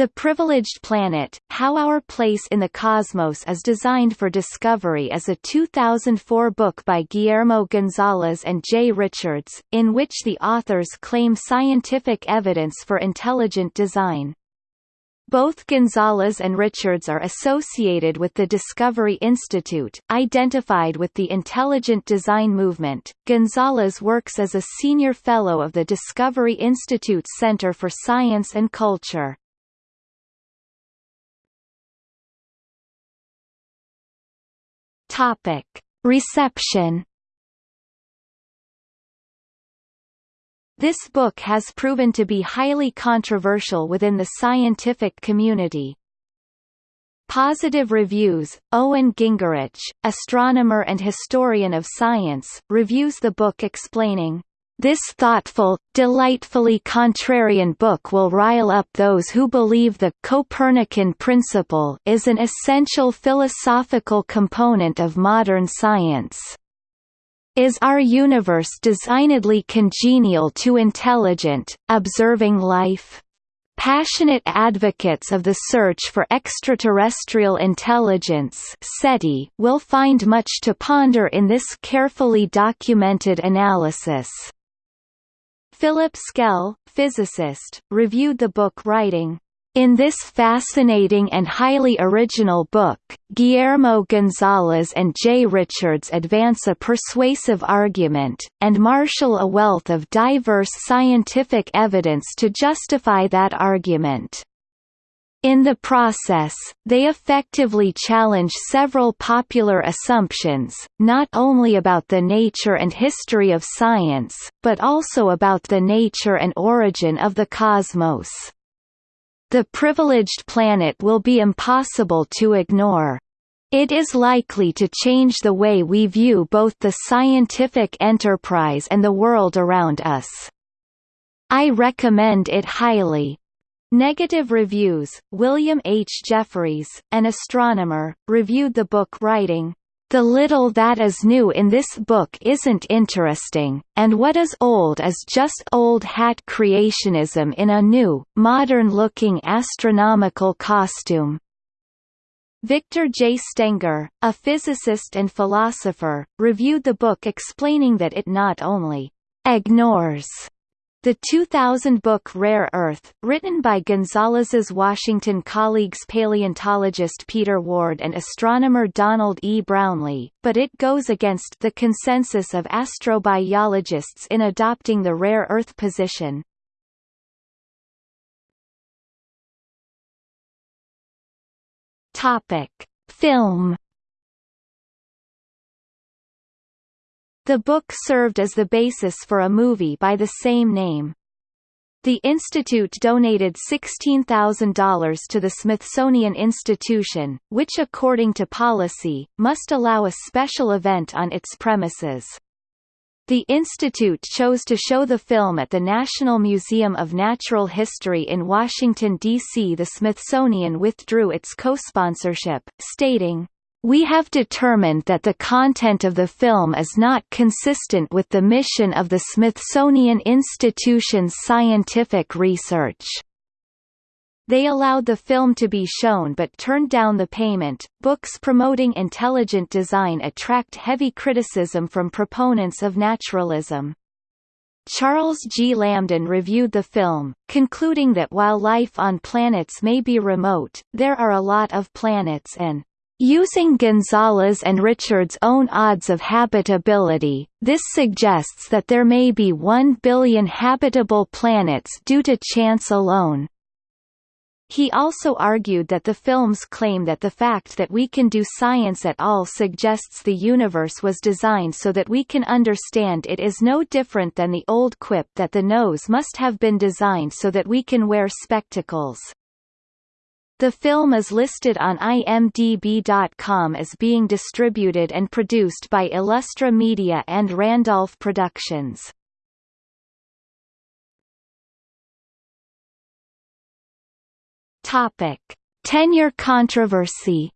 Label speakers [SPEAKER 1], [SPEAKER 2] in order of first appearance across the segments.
[SPEAKER 1] The Privileged Planet, How Our Place in the Cosmos is Designed for Discovery is a 2004 book by Guillermo Gonzalez and Jay Richards, in which the authors claim scientific evidence for intelligent design. Both Gonzalez and Richards are associated with the Discovery Institute, identified with the intelligent design movement. Gonzalez works as a senior fellow of the Discovery Institute's Center for Science and Culture. Topic: Reception. This book has proven to be highly controversial within the scientific community. Positive reviews Owen Gingerich, astronomer and historian of science, reviews the book explaining, this thoughtful, delightfully contrarian book will rile up those who believe the Copernican principle is an essential philosophical component of modern science. Is our universe designedly congenial to intelligent, observing life? Passionate advocates of the search for extraterrestrial intelligence SETI will find much to ponder in this carefully documented analysis. Philip Skell, physicist, reviewed the book writing, in this fascinating and highly original book, Guillermo Gonzalez and Jay Richards advance a persuasive argument, and marshal a wealth of diverse scientific evidence to justify that argument. In the process, they effectively challenge several popular assumptions, not only about the nature and history of science, but also about the nature and origin of the cosmos. The privileged planet will be impossible to ignore. It is likely to change the way we view both the scientific enterprise and the world around us. I recommend it highly. Negative reviews William H. Jefferys, an astronomer, reviewed the book writing, the little that is new in this book isn't interesting, and what is old is just old hat creationism in a new, modern-looking astronomical costume. Victor J. Stenger, a physicist and philosopher, reviewed the book explaining that it not only ignores the 2000 book Rare Earth, written by Gonzalez's Washington colleagues paleontologist Peter Ward and astronomer Donald E. Brownlee, but it goes against the consensus of astrobiologists in adopting the rare Earth position. Topic: Film The book served as the basis for a movie by the same name. The institute donated $16,000 to the Smithsonian Institution, which according to policy, must allow a special event on its premises. The institute chose to show the film at the National Museum of Natural History in Washington, D.C. The Smithsonian withdrew its co-sponsorship, stating, we have determined that the content of the film is not consistent with the mission of the Smithsonian Institution's scientific research. They allowed the film to be shown but turned down the payment. Books promoting intelligent design attract heavy criticism from proponents of naturalism. Charles G. Lambdin reviewed the film, concluding that while life on planets may be remote, there are a lot of planets and Using Gonzalez and Richard's own odds of habitability, this suggests that there may be 1 billion habitable planets due to chance alone. He also argued that the film's claim that the fact that we can do science at all suggests the universe was designed so that we can understand it is no different than the old quip that the nose must have been designed so that we can wear spectacles. The film is listed on IMDb.com as being distributed and produced by Illustra Media and Randolph Productions. Topic: Tenure controversy.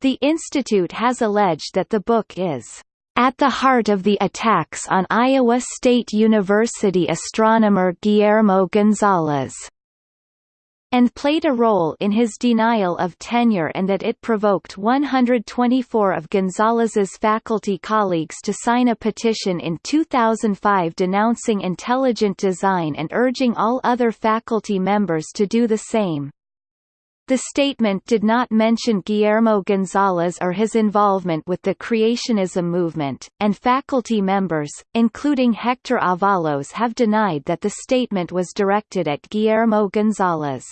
[SPEAKER 1] The institute has alleged that the book is at the heart of the attacks on Iowa State University astronomer Guillermo Gonzalez and played a role in his denial of tenure and that it provoked 124 of Gonzalez's faculty colleagues to sign a petition in 2005 denouncing intelligent design and urging all other faculty members to do the same. The statement did not mention Guillermo Gonzalez or his involvement with the creationism movement, and faculty members, including Hector Avalos have denied that the statement was directed at Guillermo Gonzalez.